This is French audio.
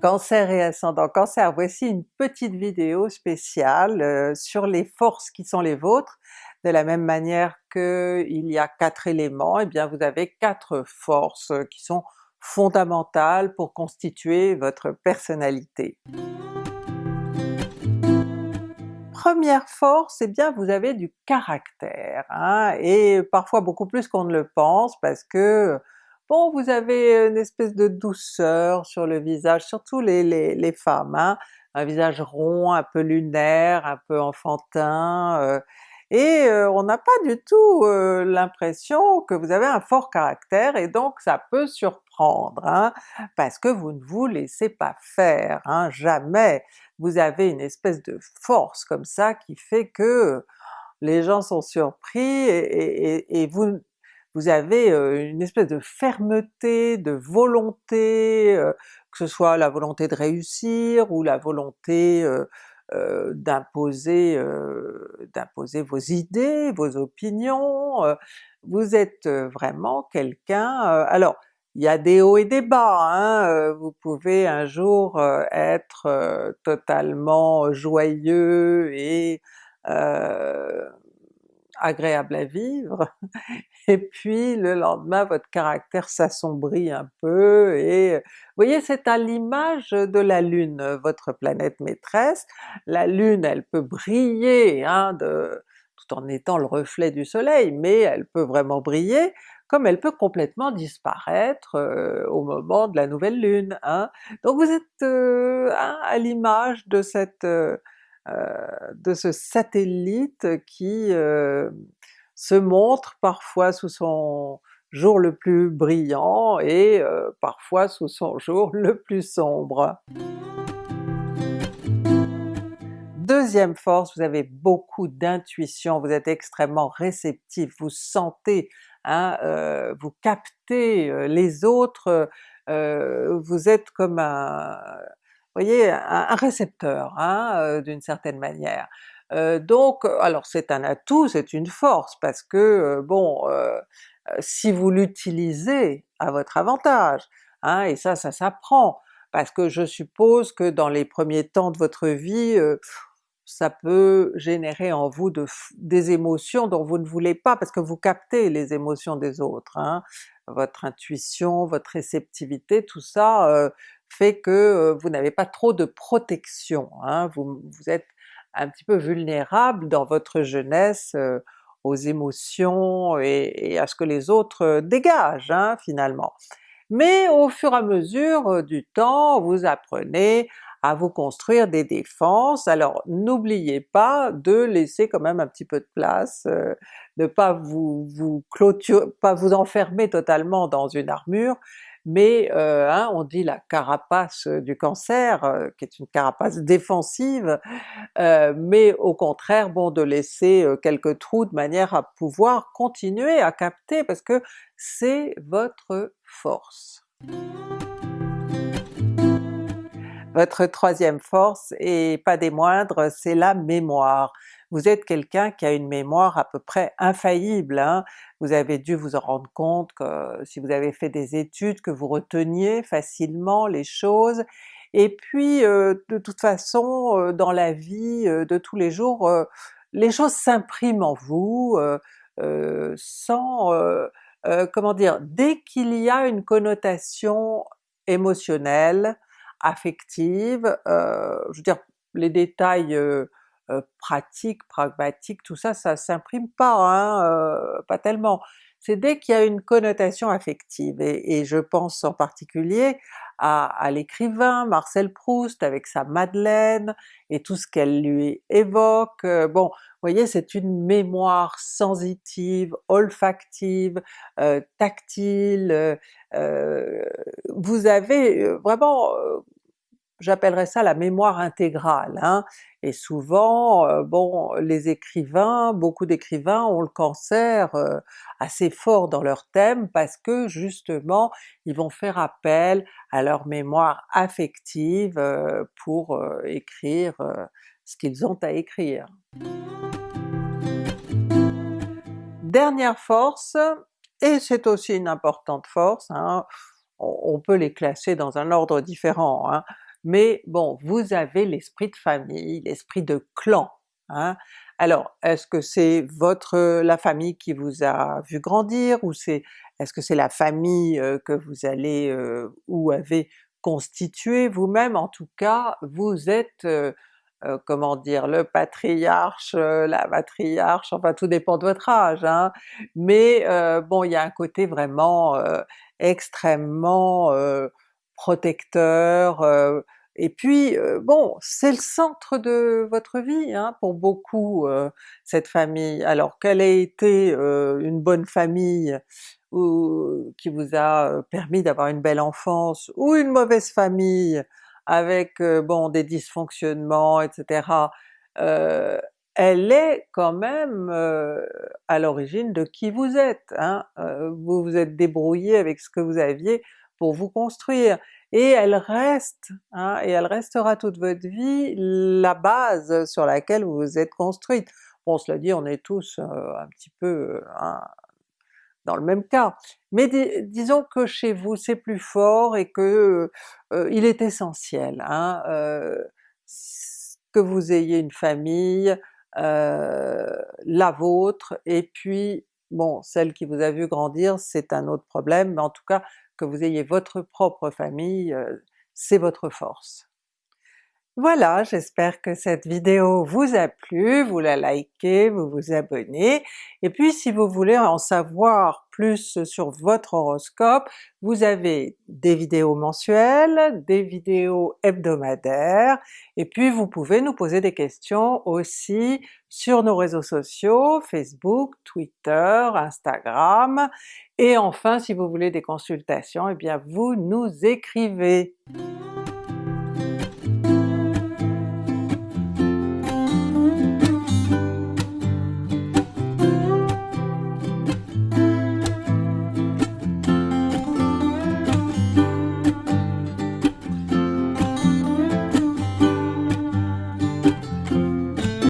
Cancer et ascendant Cancer, voici une petite vidéo spéciale euh, sur les forces qui sont les vôtres. De la même manière qu'il y a quatre éléments, eh bien vous avez quatre forces qui sont fondamentales pour constituer votre personnalité. Première force, eh bien vous avez du caractère, hein, et parfois beaucoup plus qu'on ne le pense parce que Bon, vous avez une espèce de douceur sur le visage, surtout les, les, femmes, hein? un visage rond, un peu lunaire, un peu enfantin, euh, et euh, on n'a pas du tout euh, l'impression que vous avez un fort caractère, et donc ça peut surprendre, hein, parce que vous ne vous laissez pas faire, hein, jamais! Vous avez une espèce de force comme ça qui fait que les gens sont surpris et, et vous vous avez une espèce de fermeté, de volonté, que ce soit la volonté de réussir ou la volonté d'imposer d'imposer vos idées, vos opinions, vous êtes vraiment quelqu'un... alors il y a des hauts et des bas, hein, vous pouvez un jour être totalement joyeux et agréable à vivre, et puis le lendemain votre caractère s'assombrit un peu, et vous voyez c'est à l'image de la Lune, votre planète maîtresse. La Lune elle peut briller hein, tout en étant le reflet du soleil, mais elle peut vraiment briller, comme elle peut complètement disparaître euh, au moment de la nouvelle Lune. Hein. Donc vous êtes euh, hein, à l'image de cette euh, de ce satellite qui euh, se montre parfois sous son jour le plus brillant et euh, parfois sous son jour le plus sombre. Deuxième force, vous avez beaucoup d'intuition, vous êtes extrêmement réceptif, vous sentez, hein, vous captez les autres, vous êtes comme un, voyez, un, récepteur hein, euh, d'une certaine manière. Euh, donc alors c'est un atout, c'est une force, parce que euh, bon, si vous l'utilisez à votre avantage, hein, et ça, ça s'apprend, parce que je suppose que dans les premiers temps de votre vie, ça peut générer en vous des émotions dont vous ne voulez pas, parce que vous captez les émotions des autres. Hein. Votre intuition, votre réceptivité, tout ça fait que vous n'avez pas trop de protection, hein. vous, êtes un petit peu vulnérable dans votre jeunesse aux émotions et, à ce que les autres dégagent hein, finalement. Mais au fur et à mesure du temps, vous apprenez à vous construire des défenses, alors n'oubliez pas de laisser quand même un petit peu de place, de pas vous, vous pas vous enfermer totalement dans une armure, mais euh, hein, on dit la carapace du cancer, euh, qui est une carapace défensive, euh, mais au contraire bon de laisser quelques trous de manière à pouvoir continuer à capter parce que c'est votre force. Votre troisième force, et pas des moindres, c'est la mémoire. Vous êtes quelqu'un qui a une mémoire à peu près infaillible, hein. vous avez dû vous en rendre compte que si vous avez fait des études, que vous reteniez facilement les choses, et puis euh, de toute façon euh, dans la vie euh, de tous les jours, les choses s'impriment en vous sans... comment dire, dès qu'il y a une connotation émotionnelle, affective, euh, je veux dire les détails euh, euh, pratiques, pragmatiques, tout ça, ça s'imprime pas, hein, pas tellement. C'est dès qu'il y a une connotation affective, et, je pense en particulier à, l'écrivain Marcel Proust avec sa Madeleine et tout ce qu'elle lui évoque. Bon, vous voyez c'est une mémoire sensitive, olfactive, tactile, vous avez vraiment j'appellerais ça la mémoire intégrale, hein. et souvent, euh, bon, les écrivains, beaucoup d'écrivains ont le cancer euh, assez fort dans leur thème parce que justement ils vont faire appel à leur mémoire affective euh, pour écrire ce qu'ils ont à écrire. Dernière force, et c'est aussi une importante force, hein, on, peut les classer dans un ordre différent, hein mais bon, vous avez l'esprit de famille, l'esprit de clan. Hein. Alors, est-ce que c'est votre la famille qui vous a vu grandir, ou c'est est-ce que c'est la famille que vous allez ou avez constitué vous-même? En tout cas, vous êtes comment dire, le patriarche, la matriarche, enfin tout dépend de votre âge, hein, mais bon il y a un côté vraiment extrêmement protecteur, et puis bon, c'est le centre de votre vie hein, pour beaucoup cette famille. Alors qu'elle ait été une bonne famille ou qui vous a permis d'avoir une belle enfance, ou une mauvaise famille avec bon des dysfonctionnements etc., elle est quand même à l'origine de qui vous êtes. Hein? vous vous êtes débrouillé avec ce que vous aviez pour vous construire, et elle reste, hein, et elle restera toute votre vie la base sur laquelle vous vous êtes construite. Bon cela dit, on est tous un petit peu hein, dans le même cas, mais disons que chez vous c'est plus fort et que il est essentiel hein, que vous ayez une famille, la vôtre, et puis bon celle qui vous a vu grandir c'est un autre problème, mais en tout cas que vous ayez votre propre famille, c'est votre force. Voilà, j'espère que cette vidéo vous a plu, vous la likez, vous vous abonnez, et puis si vous voulez en savoir plus sur votre horoscope, vous avez des vidéos mensuelles, des vidéos hebdomadaires, et puis vous pouvez nous poser des questions aussi sur nos réseaux sociaux, Facebook, Twitter, Instagram, et enfin si vous voulez des consultations, eh bien vous nous écrivez!